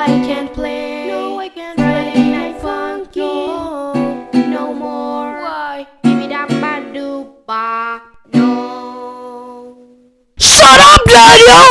I can't play. No, I can't Friday play. night funky. No. No more. Why? Give it up, ba do ba. No. Shut up, Daniel!